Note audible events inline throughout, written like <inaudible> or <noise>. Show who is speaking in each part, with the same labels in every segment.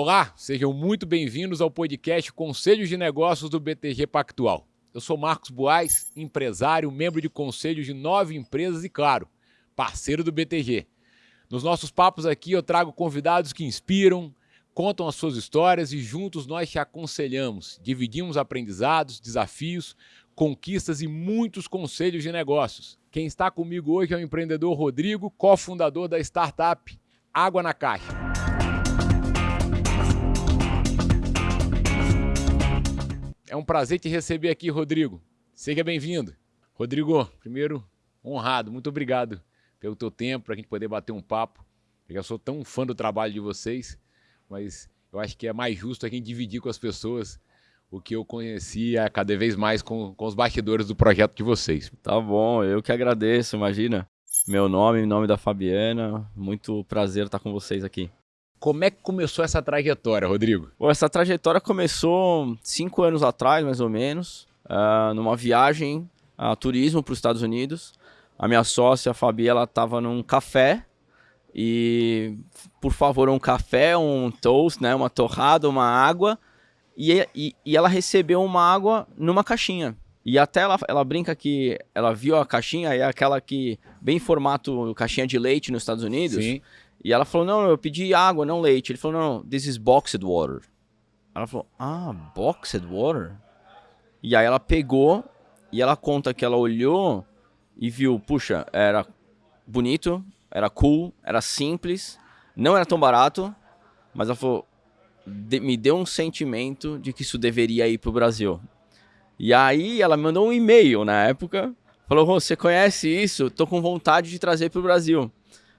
Speaker 1: Olá, sejam muito bem-vindos ao podcast Conselhos de Negócios do BTG Pactual. Eu sou Marcos Boaz, empresário, membro de conselhos de nove empresas e, claro, parceiro do BTG. Nos nossos papos aqui eu trago convidados que inspiram, contam as suas histórias e juntos nós te aconselhamos, dividimos aprendizados, desafios, conquistas e muitos conselhos de negócios. Quem está comigo hoje é o empreendedor Rodrigo, cofundador da startup Água na Caixa. É um prazer te receber aqui, Rodrigo. Seja bem-vindo. Rodrigo, primeiro, honrado. Muito obrigado pelo teu tempo, para a gente poder bater um papo. Eu sou tão fã do trabalho de vocês, mas eu acho que é mais justo a gente dividir com as pessoas o que eu conhecia cada vez mais com, com os bastidores do projeto de vocês.
Speaker 2: Tá bom, eu que agradeço, imagina. Meu nome, nome da Fabiana, muito prazer estar com vocês aqui.
Speaker 1: Como é que começou essa trajetória, Rodrigo?
Speaker 2: Bom, essa trajetória começou cinco anos atrás, mais ou menos, uh, numa viagem a turismo para os Estados Unidos. A minha sócia, a Fabi, ela estava num café e, por favor, um café, um toast, né, uma torrada, uma água e, e, e, ela recebeu uma água numa caixinha. E até ela, ela brinca que ela viu a caixinha, é aquela que, bem formato caixinha de leite nos Estados Unidos. Sim. E ela falou, não, eu pedi água, não leite. Ele falou, não, this is boxed water. Ela falou, ah, boxed water? E aí ela pegou e ela conta que ela olhou e viu, puxa, era bonito, era cool, era simples, não era tão barato, mas ela falou, de, me deu um sentimento de que isso deveria ir para o Brasil. E aí ela mandou um e-mail na época, falou: você conhece isso? Tô com vontade de trazer para o Brasil.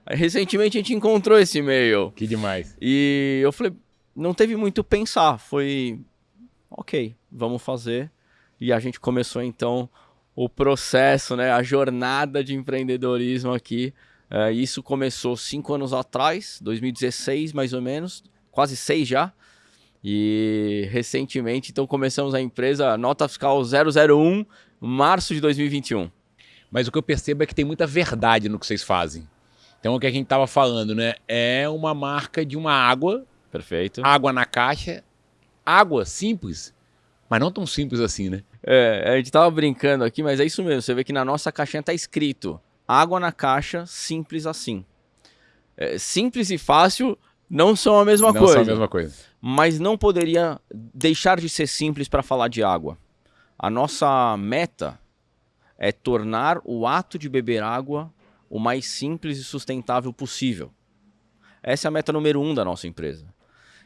Speaker 2: Aí, recentemente a gente encontrou esse e-mail.
Speaker 1: Que demais.
Speaker 2: E eu falei, não teve muito pensar, foi ok, vamos fazer. E a gente começou então o processo, né, a jornada de empreendedorismo aqui. É, isso começou cinco anos atrás, 2016 mais ou menos, quase seis já. E recentemente, então, começamos a empresa Nota Fiscal 001, março de 2021.
Speaker 1: Mas o que eu percebo é que tem muita verdade no que vocês fazem. Então, o que a gente estava falando, né? É uma marca de uma água.
Speaker 2: Perfeito.
Speaker 1: Água na caixa. Água simples, mas não tão simples assim, né?
Speaker 2: É, a gente estava brincando aqui, mas é isso mesmo. Você vê que na nossa caixinha está escrito água na caixa, simples assim. É, simples e fácil não são a mesma
Speaker 1: não
Speaker 2: coisa.
Speaker 1: Não são a mesma coisa.
Speaker 2: Mas não poderia deixar de ser simples para falar de água. A nossa meta é tornar o ato de beber água o mais simples e sustentável possível. Essa é a meta número um da nossa empresa.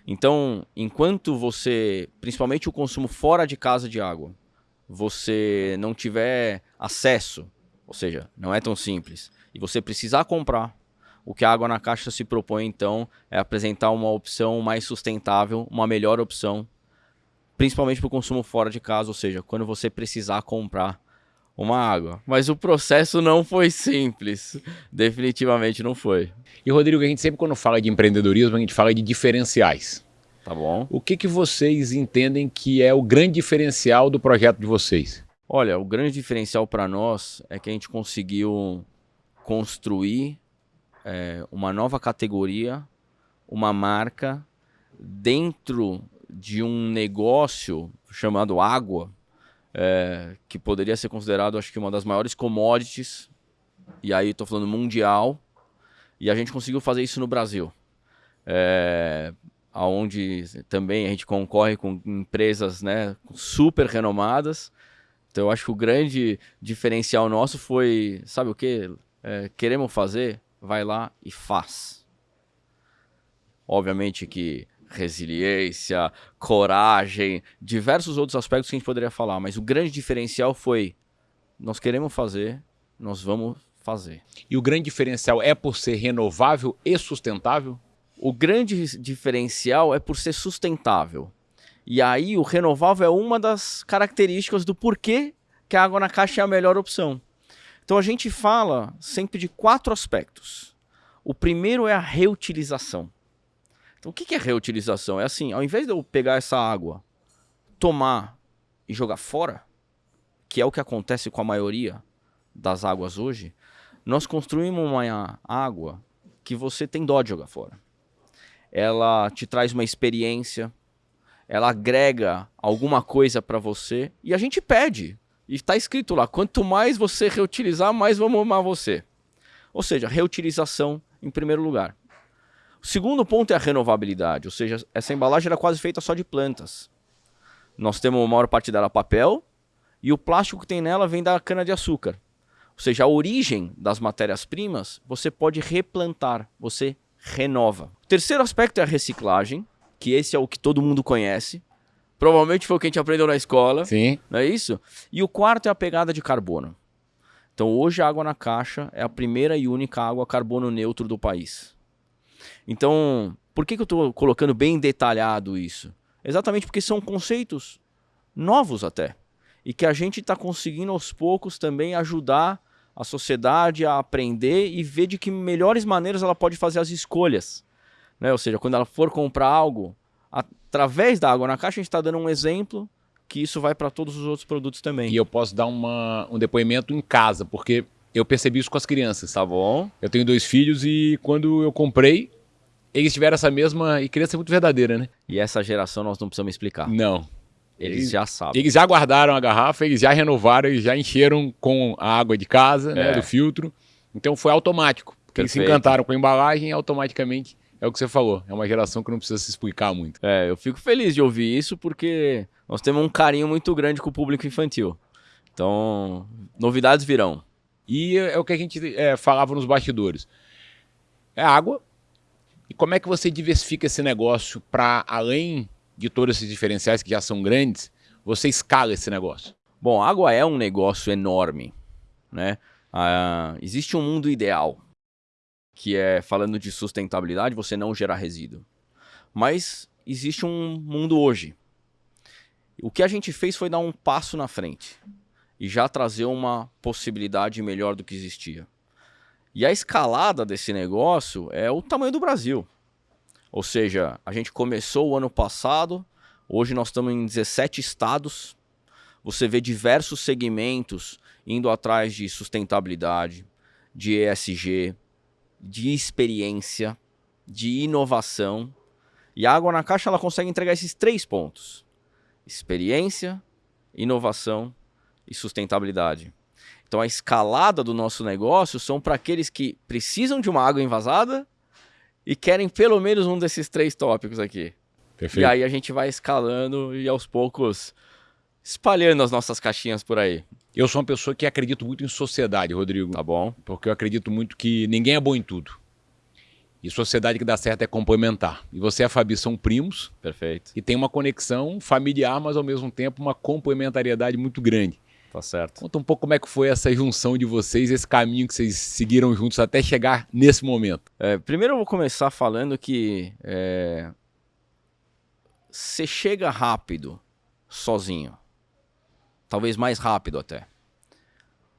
Speaker 2: Então, enquanto você, principalmente o consumo fora de casa de água, você não tiver acesso, ou seja, não é tão simples, e você precisar comprar, o que a água na caixa se propõe, então, é apresentar uma opção mais sustentável, uma melhor opção, principalmente para o consumo fora de casa, ou seja, quando você precisar comprar uma água. Mas o processo não foi simples. Definitivamente não foi.
Speaker 1: E, Rodrigo, a gente sempre, quando fala de empreendedorismo, a gente fala de diferenciais.
Speaker 2: Tá bom.
Speaker 1: O que, que vocês entendem que é o grande diferencial do projeto de vocês?
Speaker 2: Olha, o grande diferencial para nós é que a gente conseguiu construir é, uma nova categoria, uma marca dentro de um negócio chamado água, é, que poderia ser considerado, acho que, uma das maiores commodities, e aí estou falando mundial, e a gente conseguiu fazer isso no Brasil. É, onde também a gente concorre com empresas né, super renomadas. Então eu acho que o grande diferencial nosso foi, sabe o que? É, queremos fazer? vai lá e faz. Obviamente que resiliência, coragem, diversos outros aspectos que a gente poderia falar, mas o grande diferencial foi: nós queremos fazer, nós vamos fazer.
Speaker 1: E o grande diferencial é por ser renovável e sustentável?
Speaker 2: O grande diferencial é por ser sustentável. E aí o renovável é uma das características do porquê que a água na caixa é a melhor opção. Então a gente fala sempre de quatro aspectos. O primeiro é a reutilização. Então o que é reutilização? É assim, ao invés de eu pegar essa água, tomar e jogar fora, que é o que acontece com a maioria das águas hoje, nós construímos uma água que você tem dó de jogar fora. ela te traz uma experiência, ela agrega alguma coisa para você e a gente pede. E está escrito lá: quanto mais você reutilizar, mais vamos amar você. Ou seja, reutilização em primeiro lugar. O segundo ponto é a renovabilidade, ou seja, essa embalagem era quase feita só de plantas. Nós temos a maior parte dela papel e o plástico que tem nela vem da cana-de-açúcar. Ou seja, a origem das matérias-primas você pode replantar, você renova. O terceiro aspecto é a reciclagem, que esse é o que todo mundo conhece. Provavelmente foi o que a gente aprendeu na escola.
Speaker 1: Sim.
Speaker 2: Não é isso? E o quarto é a pegada de carbono. Então hoje a água na caixa é a primeira e única água carbono neutro do país. Então, por que, que eu estou colocando bem detalhado isso? Exatamente porque são conceitos novos até. E que a gente está conseguindo aos poucos também ajudar a sociedade a aprender e ver de que melhores maneiras ela pode fazer as escolhas. Né? Ou seja, quando ela for comprar algo, através da água na caixa, a gente está dando um exemplo que isso vai para todos os outros produtos também.
Speaker 1: E eu posso dar uma, um depoimento em casa, porque eu percebi isso com as crianças.
Speaker 2: Tá bom.
Speaker 1: Eu tenho dois filhos e quando eu comprei, eles tiveram essa mesma. E criança é muito verdadeira, né?
Speaker 2: E essa geração nós não precisamos explicar.
Speaker 1: Não.
Speaker 2: Eles, eles já sabem.
Speaker 1: Eles já guardaram a garrafa, eles já renovaram, eles já encheram com a água de casa, né, é. né, do filtro. Então foi automático. Porque eles se encantaram com a embalagem e automaticamente é o que você falou. É uma geração que não precisa se explicar muito.
Speaker 2: É, eu fico feliz de ouvir isso porque nós temos um carinho muito grande com o público infantil. Então, novidades virão.
Speaker 1: E é o que a gente é, falava nos bastidores. É água. E como é que você diversifica esse negócio para, além de todos esses diferenciais que já são grandes, você escala esse negócio?
Speaker 2: Bom, água é um negócio enorme. Né? Ah, existe um mundo ideal, que é, falando de sustentabilidade, você não gerar resíduo. Mas existe um mundo hoje. O que a gente fez foi dar um passo na frente e já trazer uma possibilidade melhor do que existia. E a escalada desse negócio é o tamanho do Brasil. Ou seja, a gente começou o ano passado, hoje nós estamos em 17 estados. Você vê diversos segmentos indo atrás de sustentabilidade, de ESG, de experiência, de inovação. E a Água na Caixa ela consegue entregar esses três pontos: experiência, inovação e sustentabilidade. Então a escalada do nosso negócio são para aqueles que precisam de uma água envasada e querem pelo menos um desses três tópicos aqui. Perfeito. E aí a gente vai escalando e aos poucos espalhando as nossas caixinhas por aí.
Speaker 1: Eu sou uma pessoa que acredito muito em sociedade, Rodrigo.
Speaker 2: Tá bom.
Speaker 1: Porque eu acredito muito que ninguém é bom em tudo. E sociedade que dá certo é complementar. E você e a Fabi são primos.
Speaker 2: Perfeito.
Speaker 1: E tem uma conexão familiar, mas ao mesmo tempo uma complementariedade muito grande.
Speaker 2: Tá certo.
Speaker 1: Conta um pouco como é que foi essa junção de vocês, esse caminho que vocês seguiram juntos até chegar nesse momento.
Speaker 2: É, primeiro eu vou começar falando que é, você chega rápido sozinho. Talvez mais rápido até.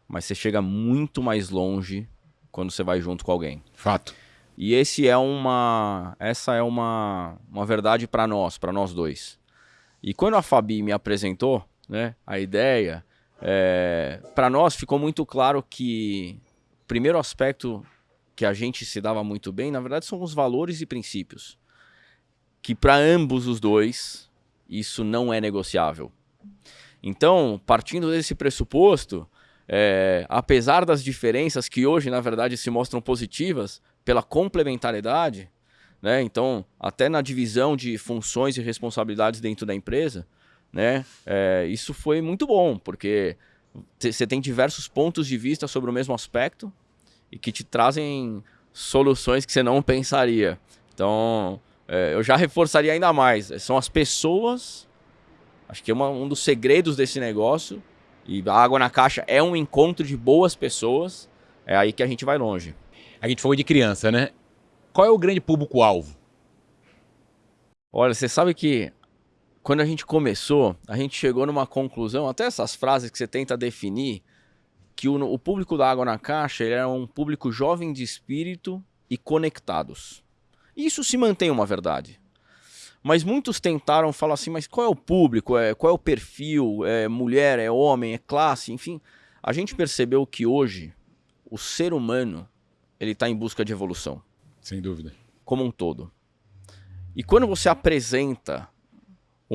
Speaker 2: Mas você chega muito mais longe quando você vai junto com alguém.
Speaker 1: Fato.
Speaker 2: E esse é uma, essa é uma, uma verdade para nós, para nós dois. E quando a Fabi me apresentou, né, a ideia, é, para nós ficou muito claro que o primeiro aspecto que a gente se dava muito bem, na verdade, são os valores e princípios. Que para ambos os dois, isso não é negociável. Então, partindo desse pressuposto, é, apesar das diferenças que hoje, na verdade, se mostram positivas pela complementariedade, né? então, até na divisão de funções e responsabilidades dentro da empresa, né? É, isso foi muito bom, porque você tem diversos pontos de vista sobre o mesmo aspecto e que te trazem soluções que você não pensaria. Então, é, eu já reforçaria ainda mais. São as pessoas. Acho que é uma, um dos segredos desse negócio. E a água na caixa é um encontro de boas pessoas. É aí que a gente vai longe.
Speaker 1: A gente falou de criança, né? Qual é o grande público-alvo?
Speaker 2: Olha, você sabe que quando a gente começou, a gente chegou numa conclusão, até essas frases que você tenta definir, que o, o público da Água na Caixa ele era um público jovem de espírito e conectados. Isso se mantém uma verdade. Mas muitos tentaram falar assim, mas qual é o público? É, qual é o perfil? É mulher? É homem? É classe? Enfim, a gente percebeu que hoje o ser humano ele está em busca de evolução.
Speaker 1: Sem dúvida.
Speaker 2: Como um todo. E quando você apresenta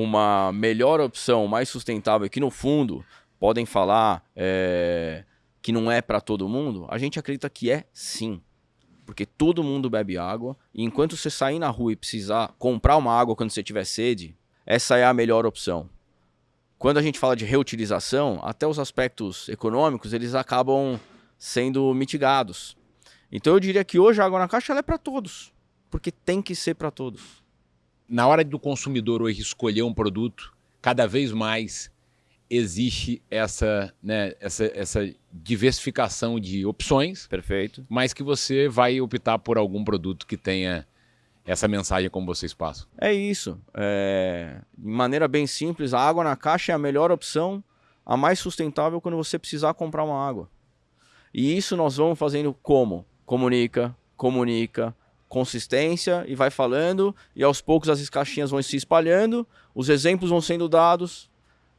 Speaker 2: uma melhor opção, mais sustentável, que no fundo podem falar é, que não é para todo mundo, a gente acredita que é sim. Porque todo mundo bebe água, e enquanto você sair na rua e precisar comprar uma água quando você tiver sede, essa é a melhor opção. Quando a gente fala de reutilização, até os aspectos econômicos, eles acabam sendo mitigados. Então eu diria que hoje a água na caixa é para todos, porque tem que ser para todos
Speaker 1: na hora do consumidor hoje escolher um produto, cada vez mais existe essa, né, essa, essa diversificação de opções.
Speaker 2: Perfeito.
Speaker 1: Mas que você vai optar por algum produto que tenha essa mensagem como vocês passam.
Speaker 2: É isso. É... De maneira bem simples, a água na caixa é a melhor opção, a mais sustentável quando você precisar comprar uma água. E isso nós vamos fazendo como? Comunica, comunica, consistência e vai falando, e aos poucos as caixinhas vão se espalhando, os exemplos vão sendo dados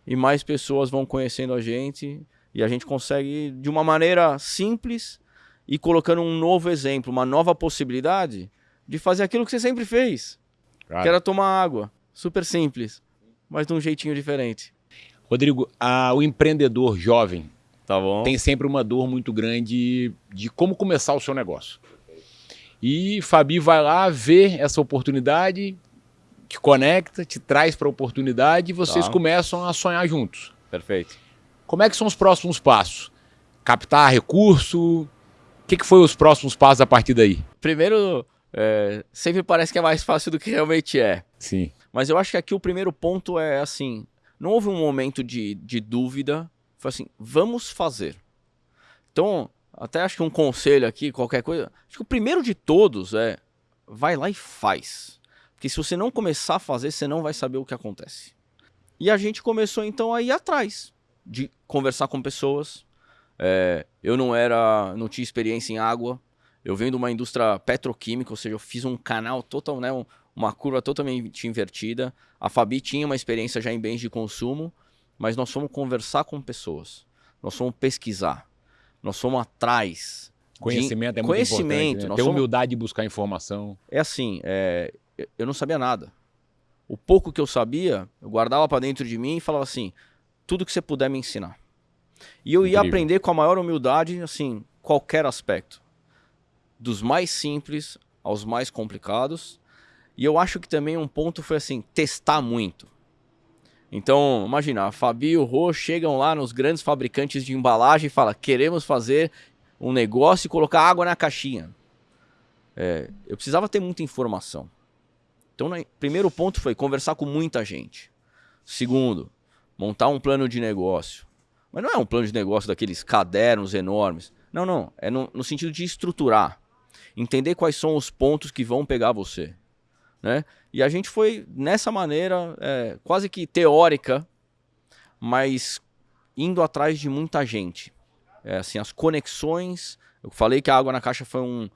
Speaker 2: e mais pessoas vão conhecendo a gente e a gente consegue de uma maneira simples e colocando um novo exemplo, uma nova possibilidade de fazer aquilo que você sempre fez, claro. que era tomar água, super simples, mas de um jeitinho diferente.
Speaker 1: Rodrigo, a, o empreendedor jovem
Speaker 2: tá
Speaker 1: tem sempre uma dor muito grande de como começar o seu negócio. E Fabi vai lá, vê essa oportunidade, te conecta, te traz para a oportunidade e vocês tá. começam a sonhar juntos.
Speaker 2: Perfeito.
Speaker 1: Como é que são os próximos passos? Captar recurso? O que, que foi os próximos passos a partir daí?
Speaker 2: Primeiro, é, sempre parece que é mais fácil do que realmente é.
Speaker 1: Sim.
Speaker 2: Mas eu acho que aqui o primeiro ponto é assim: não houve um momento de, de dúvida, foi assim, vamos fazer. Então, até acho que um conselho aqui, qualquer coisa. Acho que o primeiro de todos é vai lá e faz. Porque se você não começar a fazer, você não vai saber o que acontece. E a gente começou então a ir atrás de conversar com pessoas. É, eu não era, não tinha experiência em água. Eu venho de uma indústria petroquímica, ou seja, eu fiz um canal total, né, uma curva totalmente invertida. A Fabi tinha uma experiência já em bens de consumo, mas nós fomos conversar com pessoas. Nós fomos pesquisar. Nós somos atrás.
Speaker 1: Conhecimento de... é muito Conhecimento, importante. Né? Ter somos... humildade de buscar informação.
Speaker 2: É assim, é... eu não sabia nada. O pouco que eu sabia, eu guardava para dentro de mim e falava assim: tudo que você puder me ensinar. E eu Incrível. ia aprender com a maior humildade, assim, qualquer aspecto. Dos mais simples aos mais complicados. E eu acho que também um ponto foi assim, testar muito. Então, imagina, a Fabi e o Rô chegam lá nos grandes fabricantes de embalagem e falam: queremos fazer um negócio e colocar água na caixinha. É, eu precisava ter muita informação. Então, o primeiro ponto foi conversar com muita gente. Segundo, montar um plano de negócio. Mas não é um plano de negócio daqueles cadernos enormes. Não, não. É no, no sentido de estruturar. Entender quais são os pontos que vão pegar você né? E a gente foi nessa maneira, é, quase que teórica, mas indo atrás de muita gente. É, assim, as conexões. Eu falei que a água na caixa foi um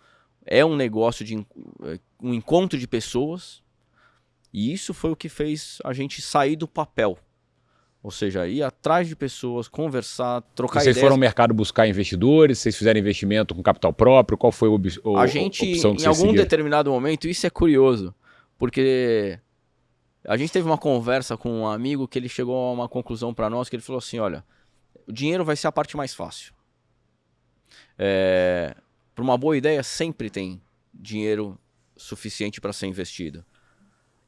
Speaker 2: é um negócio de é, um encontro de pessoas. E isso foi o que fez a gente sair do papel. Ou seja, ir atrás de pessoas, conversar, trocar
Speaker 1: vocês
Speaker 2: ideias.
Speaker 1: foram ao mercado buscar investidores? Vocês fizeram investimento com capital próprio? Qual foi o, o
Speaker 2: a gente,
Speaker 1: opção que
Speaker 2: em algum
Speaker 1: seguiram?
Speaker 2: determinado momento, isso é curioso. Porque a gente teve uma conversa com um amigo que ele chegou a uma conclusão para nós que ele falou assim, olha, o dinheiro vai ser a parte mais fácil. É, para uma boa ideia sempre tem dinheiro suficiente para ser investido.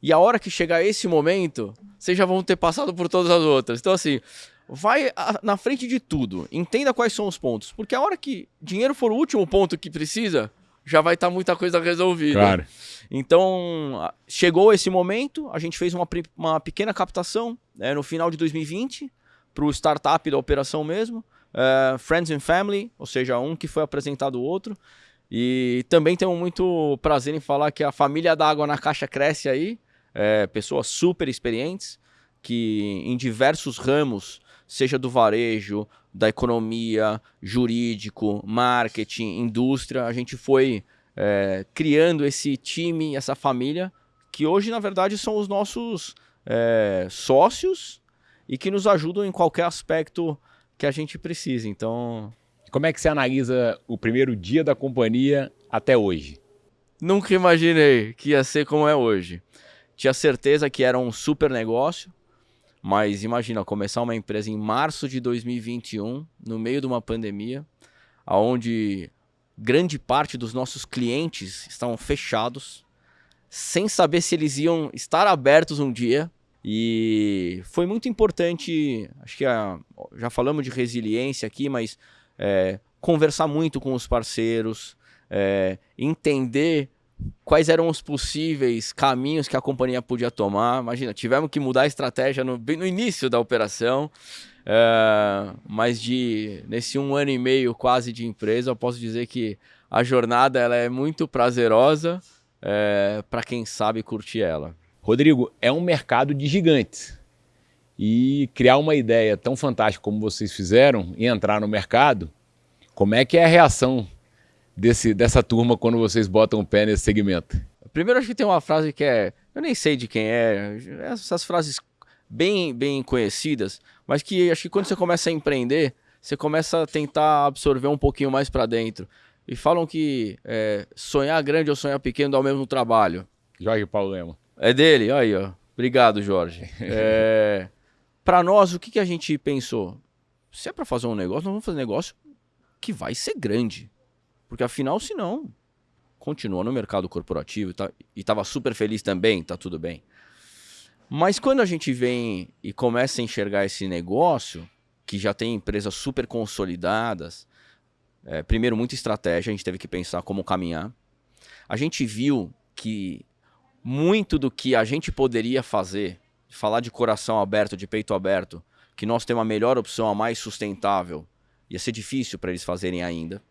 Speaker 2: E a hora que chegar esse momento, vocês já vão ter passado por todas as outras. Então assim, vai na frente de tudo, entenda quais são os pontos, porque a hora que dinheiro for o último ponto que precisa, já vai estar tá muita coisa resolvida.
Speaker 1: Claro.
Speaker 2: Então, chegou esse momento, a gente fez uma, uma pequena captação né, no final de 2020 para o startup da operação mesmo, uh, Friends and Family, ou seja, um que foi apresentado o outro. E também temos muito prazer em falar que a família da Água na Caixa cresce aí, é, pessoas super experientes, que em diversos ramos, seja do varejo, da economia, jurídico, marketing, indústria, a gente foi é, criando esse time, essa família, que hoje, na verdade, são os nossos é, sócios e que nos ajudam em qualquer aspecto que a gente precise. Então.
Speaker 1: Como é que você analisa o primeiro dia da companhia até hoje?
Speaker 2: Nunca imaginei que ia ser como é hoje. tinha certeza que era um super negócio, mas imagina, começar uma empresa em março de 2021, no meio de uma pandemia, onde grande parte dos nossos clientes estavam fechados, sem saber se eles iam estar abertos um dia. E foi muito importante, acho que a, já falamos de resiliência aqui, mas é, conversar muito com os parceiros, é, entender quais eram os possíveis caminhos que a companhia podia tomar. Imagina, tivemos que mudar a estratégia no, no início da operação, é, mas de nesse um ano e meio quase de empresa, eu posso dizer que a jornada ela é muito prazerosa é, para quem sabe curtir ela.
Speaker 1: Rodrigo, é um mercado de gigantes. E criar uma ideia tão fantástica como vocês fizeram e entrar no mercado, como é que é a reação desse, dessa turma quando vocês botam o pé nesse segmento?
Speaker 2: Primeiro, acho que tem uma frase que é. Eu nem sei de quem é, essas frases bem, bem conhecidas, mas que acho que quando você começa a empreender, você começa a tentar absorver um pouquinho mais para dentro. E falam que é, sonhar grande ou sonhar pequeno dá o mesmo trabalho.
Speaker 1: Jorge Paulo Lema.
Speaker 2: É dele? Aí, ó. Obrigado, Jorge. <laughs> É, para nós, o que, que a gente pensou? Se é para fazer um negócio, nós vamos fazer um negócio que vai ser grande. Porque afinal, se não, continua no mercado corporativo tá, e estava super feliz também, tá tudo bem. Mas quando a gente vem e começa a enxergar esse negócio, que já tem empresas super consolidadas, é, primeiro, muita estratégia, a gente teve que pensar como caminhar. A gente viu que muito do que a gente poderia fazer, falar de coração aberto, de peito aberto, que nós temos a melhor opção, a mais sustentável, ia ser difícil para eles fazerem ainda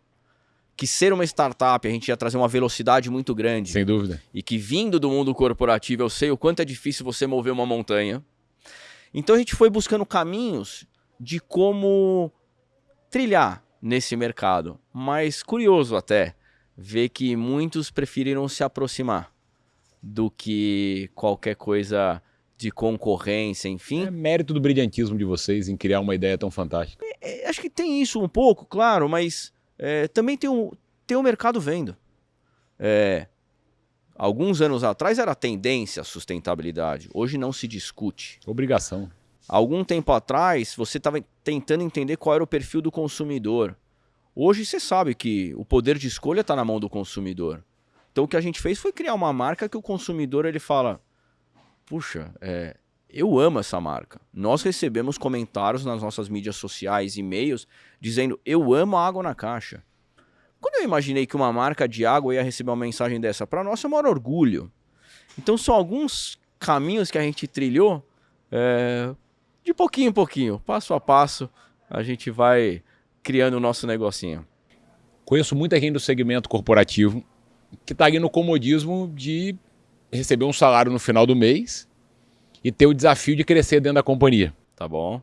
Speaker 2: que ser uma startup a gente ia trazer uma velocidade muito grande.
Speaker 1: Sem dúvida.
Speaker 2: E que vindo do mundo corporativo eu sei o quanto é difícil você mover uma montanha. Então a gente foi buscando caminhos de como trilhar nesse mercado. Mas curioso até ver que muitos preferiram se aproximar do que qualquer coisa de concorrência, enfim.
Speaker 1: É mérito do brilhantismo de vocês em criar uma ideia tão fantástica.
Speaker 2: É, é, acho que tem isso um pouco, claro, mas é, também tem um, tem um mercado vendo. É, alguns anos atrás era tendência a sustentabilidade, hoje não se discute.
Speaker 1: Obrigação.
Speaker 2: Algum tempo atrás você estava tentando entender qual era o perfil do consumidor. Hoje você sabe que o poder de escolha está na mão do consumidor. Então o que a gente fez foi criar uma marca que o consumidor ele fala, puxa, é, eu amo essa marca. Nós recebemos comentários nas nossas mídias sociais, e-mails, dizendo eu amo a água na caixa. Quando eu imaginei que uma marca de água ia receber uma mensagem dessa, para nós é um maior orgulho. Então são alguns caminhos que a gente trilhou é, de pouquinho em pouquinho, passo a passo, a gente vai criando o nosso negocinho.
Speaker 1: Conheço muita gente do segmento corporativo que está ali no comodismo de receber um salário no final do mês e ter o desafio de crescer dentro da companhia.
Speaker 2: Tá bom.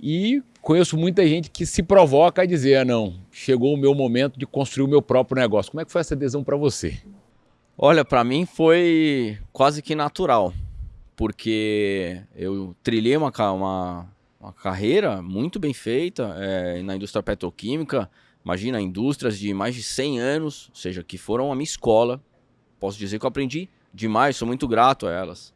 Speaker 1: E conheço muita gente que se provoca a dizer, ah, não, chegou o meu momento de construir o meu próprio negócio. Como é que foi essa adesão para você?
Speaker 2: Olha, para mim foi quase que natural, porque eu trilhei uma, uma, uma carreira muito bem feita é, na indústria petroquímica, imagina, indústrias de mais de 100 anos, ou seja, que foram a minha escola. Posso dizer que eu aprendi demais, sou muito grato a elas.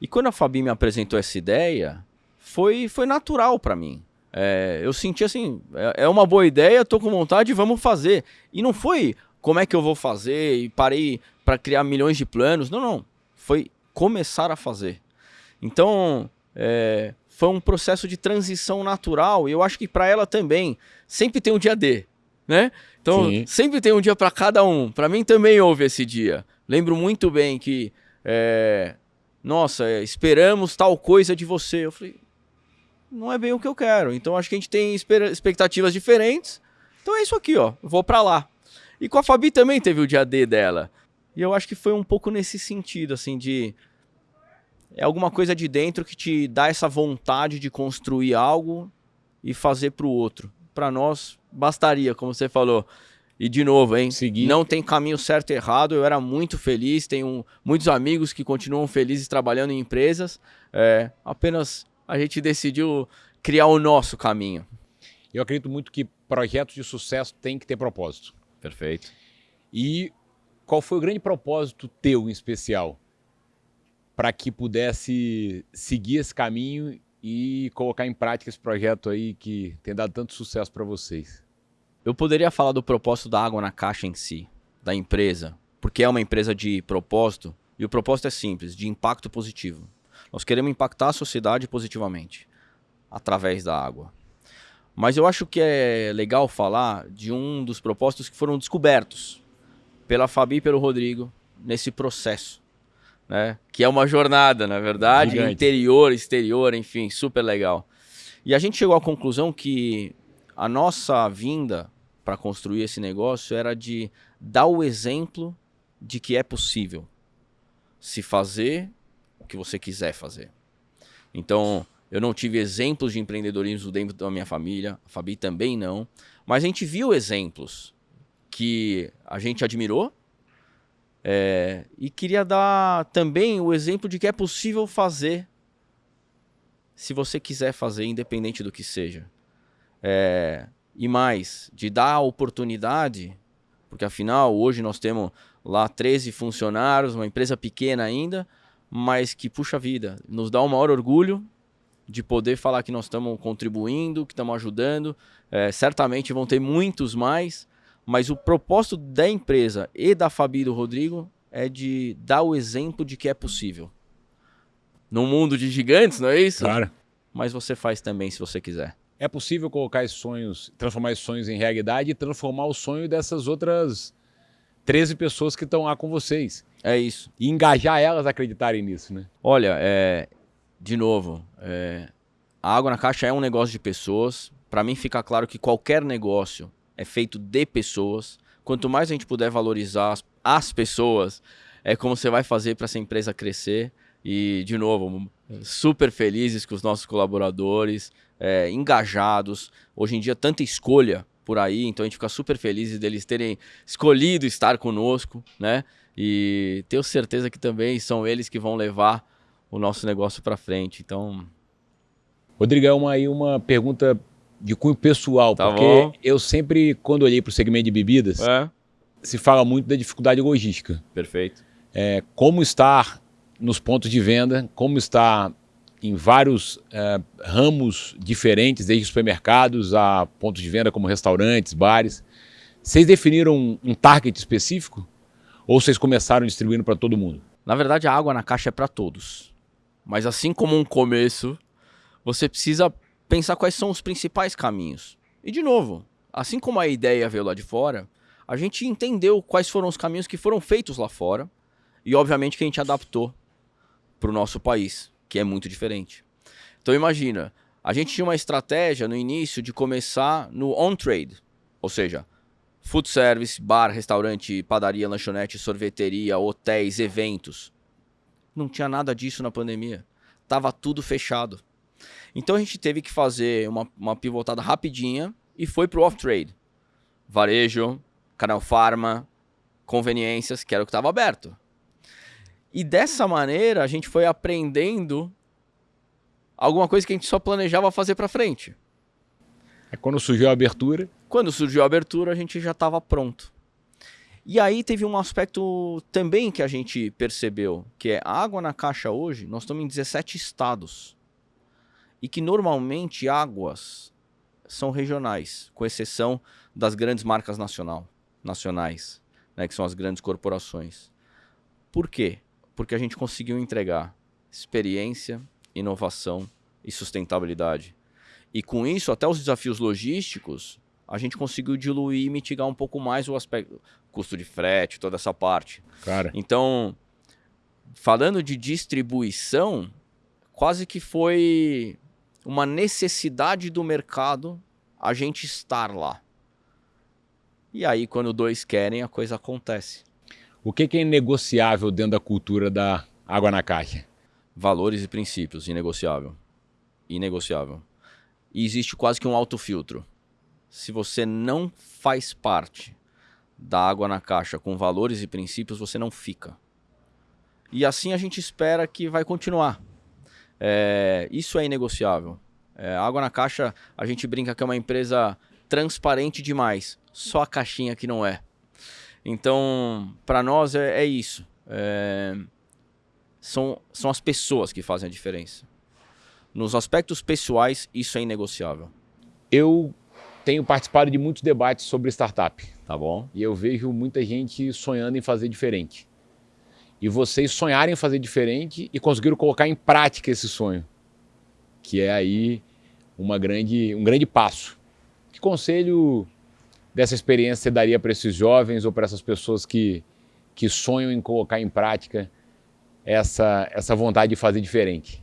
Speaker 2: E quando a Fabi me apresentou essa ideia, foi, foi natural para mim. É, eu senti assim, é, é, uma boa ideia, tô com vontade, vamos fazer. E não foi como é que eu vou fazer e parei para criar milhões de planos. Não, não. Foi começar a fazer. Então, é, foi um processo de transição natural e eu acho que para ela também sempre tem um dia D, né? Então, Sim. sempre tem um dia para cada um. Para mim também houve esse dia. Lembro muito bem que é, nossa, é, esperamos tal coisa de você. Eu falei, não é bem o que eu quero. Então acho que a gente tem expectativas diferentes. Então é isso aqui, ó. vou para lá. E com a Fabi também teve o dia D dela. E eu acho que foi um pouco nesse sentido, assim, de. É alguma coisa de dentro que te dá essa vontade de construir algo e fazer para o outro. Para nós, bastaria, como você falou. E de novo, hein? Seguir. Não tem caminho certo e errado. Eu era muito feliz. Tenho muitos amigos que continuam felizes trabalhando em empresas. É, apenas a gente decidiu criar o nosso caminho.
Speaker 1: Eu acredito muito que projetos de sucesso têm que ter propósito.
Speaker 2: Perfeito.
Speaker 1: E qual foi o grande propósito teu em especial? para que pudesse seguir esse caminho e colocar em prática esse projeto aí que tem dado tanto sucesso para vocês?
Speaker 2: Eu poderia falar do propósito da água na caixa em si, da empresa, porque é uma empresa de propósito e o propósito é simples, de impacto positivo. Nós queremos impactar a sociedade positivamente através da água. Mas eu acho que é legal falar de um dos propósitos que foram descobertos pela Fabi e pelo Rodrigo nesse processo, né? Que é uma jornada, na verdade, Gigante. interior, exterior, enfim, super legal. E a gente chegou à conclusão que a nossa vinda para construir esse negócio era de dar o exemplo de que é possível se fazer o que você quiser fazer. Então, eu não tive exemplos de empreendedorismo dentro da minha família, a Fabi também não, mas a gente viu exemplos que a gente admirou é, e queria dar também o exemplo de que é possível fazer se você quiser fazer, independente do que seja. É, e mais, de dar a oportunidade, porque afinal hoje nós temos lá 13 funcionários, uma empresa pequena ainda, mas que puxa vida, nos dá o maior orgulho de poder falar que nós estamos contribuindo, que estamos ajudando. É, certamente vão ter muitos mais, mas o propósito da empresa e da Fabi e do Rodrigo é de dar o exemplo de que é possível. Num mundo de gigantes, não é isso?
Speaker 1: Claro.
Speaker 2: Mas você faz também se você quiser.
Speaker 1: É possível colocar esses sonhos, transformar esses sonhos em realidade e transformar o sonho dessas outras 13 pessoas que estão lá com vocês.
Speaker 2: É isso.
Speaker 1: E engajar elas a acreditarem nisso, né?
Speaker 2: Olha, é, de novo, é, a água na caixa é um negócio de pessoas. Para mim fica claro que qualquer negócio é feito de pessoas. Quanto mais a gente puder valorizar as, as pessoas, é como você vai fazer para essa empresa crescer. E, de novo, super felizes com os nossos colaboradores, é, engajados. Hoje em dia, tanta escolha por aí, então a gente fica super feliz deles terem escolhido estar conosco, né? E tenho certeza que também são eles que vão levar o nosso negócio para frente. Então.
Speaker 1: Rodrigão, aí uma pergunta de cunho pessoal,
Speaker 2: tá
Speaker 1: porque
Speaker 2: bom.
Speaker 1: eu sempre, quando olhei para o segmento de bebidas,
Speaker 2: é.
Speaker 1: se fala muito da dificuldade logística.
Speaker 2: Perfeito.
Speaker 1: É, como estar nos pontos de venda, como estar em vários é, ramos diferentes, desde supermercados a pontos de venda como restaurantes, bares. Vocês definiram um target específico? Ou vocês começaram distribuindo para todo mundo?
Speaker 2: Na verdade, a água na caixa é para todos. Mas assim como um começo, você precisa pensar quais são os principais caminhos. E de novo, assim como a ideia veio lá de fora, a gente entendeu quais foram os caminhos que foram feitos lá fora e obviamente que a gente adaptou para o nosso país, que é muito diferente. Então imagina, a gente tinha uma estratégia no início de começar no on-trade, ou seja, food service, bar, restaurante, padaria, lanchonete, sorveteria, hotéis, eventos. Não tinha nada disso na pandemia. Tava tudo fechado. Então a gente teve que fazer uma, uma pivotada rapidinha e foi pro off-trade. Varejo, canal farma, conveniências, que era o que estava aberto. E dessa maneira a gente foi aprendendo alguma coisa que a gente só planejava fazer para frente.
Speaker 1: É quando surgiu a abertura.
Speaker 2: Quando surgiu a abertura, a gente já estava pronto. E aí teve um aspecto também que a gente percebeu, que é a água na caixa hoje, nós estamos em 17 estados. E que normalmente águas são regionais, com exceção das grandes marcas nacional, nacionais, né, que são as grandes corporações. Por quê? Porque a gente conseguiu entregar experiência, inovação e sustentabilidade. E com isso, até os desafios logísticos, a gente conseguiu diluir e mitigar um pouco mais o aspecto custo de frete, toda essa parte.
Speaker 1: Cara.
Speaker 2: Então, falando de distribuição, quase que foi uma necessidade do mercado a gente estar lá. E aí, quando dois querem, a coisa acontece.
Speaker 1: O que, é inegociável dentro da cultura da água na caixa?
Speaker 2: Valores e princípios, inegociável. Inegociável. E existe quase que um autofiltro. Se você não faz parte da água na caixa com valores e princípios, você não fica. E assim a gente espera que vai continuar. É, isso é inegociável. É, água na caixa, a gente brinca que é uma empresa transparente demais. Só a caixinha que não é. Então, para nós é, é isso. É, são, são as pessoas que fazem a diferença. Nos aspectos pessoais, isso é inegociável.
Speaker 1: Eu tenho participado de muitos debates sobre startup.
Speaker 2: Tá bom?
Speaker 1: E eu vejo muita gente sonhando em fazer diferente. E vocês sonharem em fazer diferente e conseguiram colocar em prática esse sonho. Que é aí uma grande, um grande passo. Que conselho dessa experiência você daria para esses jovens ou para essas pessoas que, que sonham em colocar em prática essa, essa vontade de fazer diferente?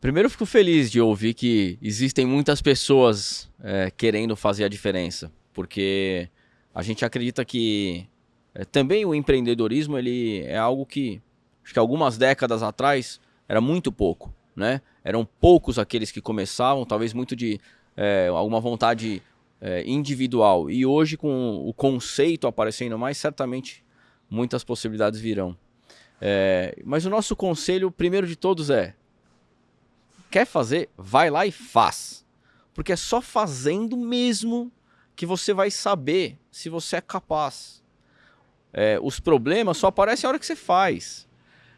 Speaker 2: Primeiro, fico feliz de ouvir que existem muitas pessoas é, querendo fazer a diferença, porque a gente acredita que é, também o empreendedorismo ele é algo que, acho que algumas décadas atrás, era muito pouco. Né? Eram poucos aqueles que começavam, talvez muito de é, alguma vontade é, individual. E hoje, com o conceito aparecendo mais, certamente muitas possibilidades virão. É, mas o nosso conselho, primeiro de todos, é quer fazer, vai lá e faz. Porque é só fazendo mesmo que você vai saber se você é capaz. É, os problemas só aparecem a hora que você faz.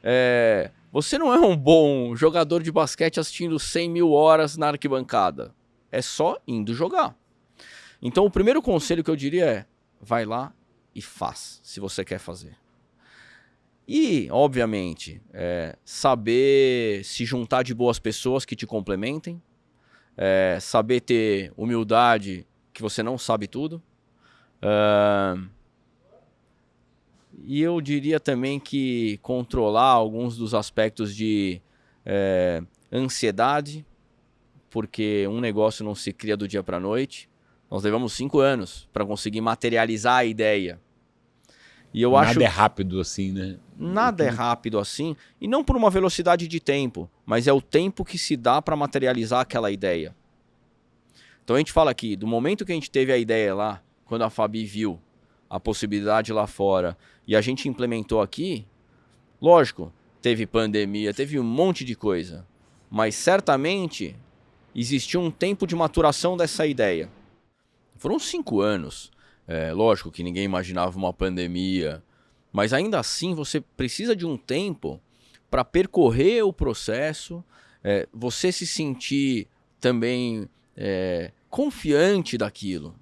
Speaker 2: É, você não é um bom jogador de basquete assistindo 100 mil horas na arquibancada. É só indo jogar. Então, o primeiro conselho que eu diria é: vai lá e faz, se você quer fazer. E, obviamente, é, saber se juntar de boas pessoas que te complementem, é, saber ter humildade que você não sabe tudo. Uh, e eu diria também que controlar alguns dos aspectos de é, ansiedade, porque um negócio não se cria do dia para a noite. Nós levamos cinco anos para conseguir materializar a ideia.
Speaker 1: E eu nada acho... é rápido assim, né?
Speaker 2: Nada é rápido assim, e não por uma velocidade de tempo, mas é o tempo que se dá para materializar aquela ideia. Então a gente fala aqui, do momento que a gente teve a ideia lá, quando a Fabi viu a possibilidade lá fora e a gente implementou aqui, lógico, teve pandemia, teve um monte de coisa, mas certamente existiu um tempo de maturação dessa ideia. Foram cinco anos. É, lógico que ninguém imaginava uma pandemia, mas ainda assim você precisa de um tempo para percorrer o processo, é, você se sentir também é, confiante daquilo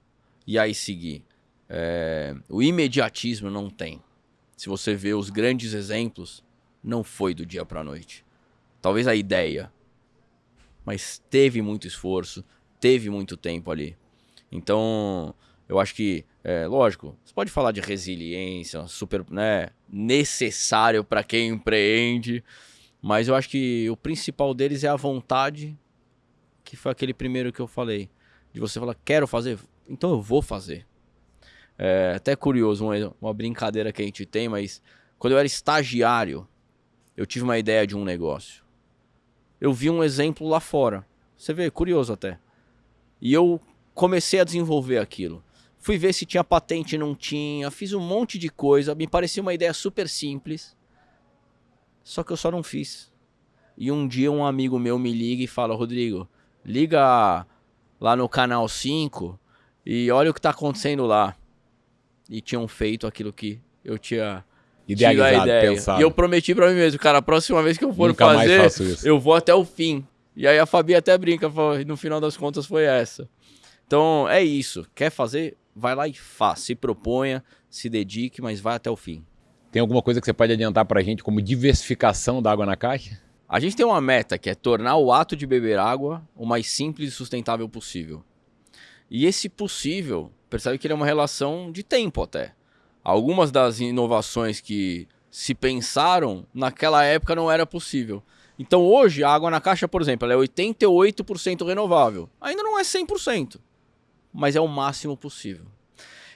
Speaker 2: e aí seguir. É, o imediatismo não tem. Se você vê os grandes exemplos, não foi do dia para a noite. Talvez a ideia, mas teve muito esforço, teve muito tempo ali. Então, eu acho que, é, lógico, você pode falar de resiliência, super, né, necessário para quem empreende, mas eu acho que o principal deles é a vontade, que foi aquele primeiro que eu falei, de você falar, quero fazer, então eu vou fazer. É até curioso, uma, uma brincadeira que a gente tem, mas quando eu era estagiário, eu tive uma ideia de um negócio. Eu vi um exemplo lá fora. Você vê, curioso até. E eu comecei a desenvolver aquilo. Fui ver se tinha patente, não tinha, fiz um monte de coisa, me parecia uma ideia super simples. Só que eu só não fiz. E um dia um amigo meu me liga e fala: Rodrigo, liga lá no canal 5 e olha o que está acontecendo lá. E tinham feito aquilo que eu tinha
Speaker 1: idealizado, a ideia. Pensado.
Speaker 2: E eu prometi para mim mesmo, cara, a próxima vez que eu for Nunca fazer, eu vou até o fim. E aí a Fabi até brinca, no final das contas foi essa. Então é isso. Quer fazer? vai lá e faz. Se proponha, se dedique, mas vai até o fim.
Speaker 1: Tem alguma coisa que você pode adiantar para a gente como diversificação da água na caixa?
Speaker 2: A gente tem uma meta que é tornar o ato de beber água o mais simples e sustentável possível. E esse possível, percebe que ele é uma relação de tempo até. Algumas das inovações que se pensaram naquela época não era possível. Então hoje a água na caixa, por exemplo, é 88% renovável. Ainda não é 100% mas é o máximo possível.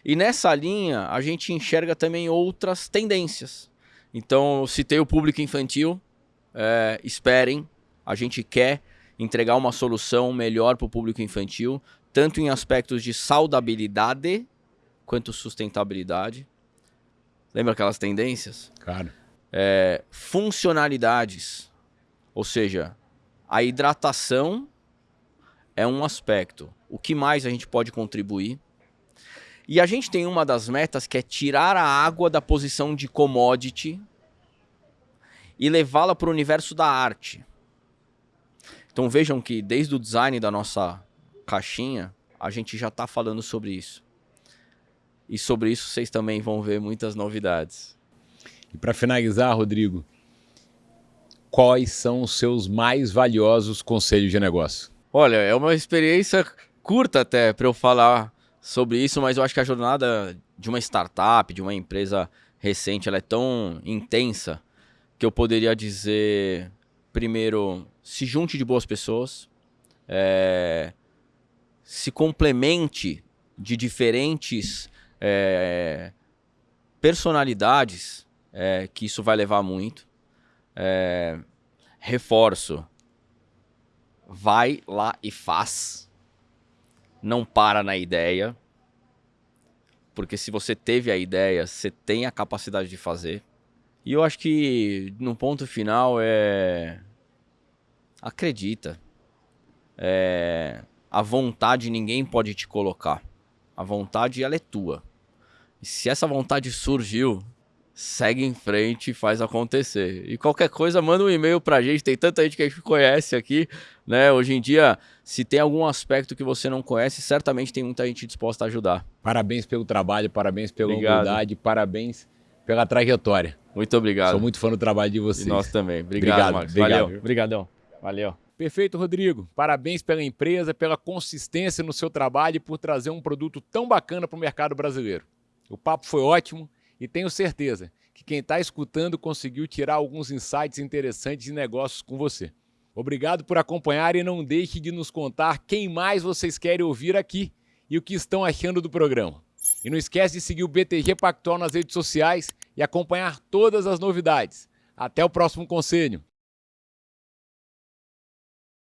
Speaker 2: E nessa linha, a gente enxerga também outras tendências. Então, citei o público infantil, é, esperem, a gente quer entregar uma solução melhor para o público infantil, tanto em aspectos de saudabilidade quanto sustentabilidade. Lembra aquelas tendências?
Speaker 1: Claro.
Speaker 2: É, funcionalidades, ou seja, a hidratação é um aspecto. O que mais a gente pode contribuir? E a gente tem uma das metas que é tirar a água da posição de commodity e levá-la para o universo da arte. Então vejam que desde o design da nossa caixinha, a gente já está falando sobre isso. E sobre isso vocês também vão ver muitas novidades.
Speaker 1: E para finalizar, Rodrigo, quais são os seus mais valiosos conselhos de negócio?
Speaker 2: Olha, é uma experiência curta até para eu falar sobre isso, mas eu acho que a jornada de uma startup, de uma empresa recente, ela é tão intensa que eu poderia dizer, primeiro, se junte de boas pessoas, é, se complemente de diferentes é, personalidades, é, que isso vai levar muito. É, reforço, vai lá e faz. Não para na ideia. Porque se você teve a ideia, você tem a capacidade de fazer. E eu acho que no ponto final é. Acredita. É... A vontade ninguém pode te colocar. A vontade ela é tua. E se essa vontade surgiu, segue em frente e faz acontecer. E qualquer coisa, manda um e-mail pra gente. Tem tanta gente que a gente conhece aqui, né? Hoje em dia, se tem algum aspecto que você não conhece, certamente tem muita gente disposta a ajudar.
Speaker 1: Parabéns pelo trabalho, parabéns pela obrigado. humildade, parabéns pela trajetória.
Speaker 2: Muito obrigado.
Speaker 1: Sou muito fã do trabalho de vocês. E
Speaker 2: nós também. Obrigado, obrigado Valeu. Obrigadão. Valeu.
Speaker 1: Perfeito, Rodrigo. Parabéns pela empresa, pela consistência no seu trabalho e por trazer um produto tão bacana para o mercado brasileiro. O papo foi ótimo e tenho certeza que quem está escutando conseguiu tirar alguns insights interessantes de negócios com você. Obrigado por acompanhar e não deixe de nos contar quem mais vocês querem ouvir aqui e o que estão achando do programa. E não esquece de seguir o BTG Pactual nas redes sociais e acompanhar todas as novidades. Até o próximo conselho.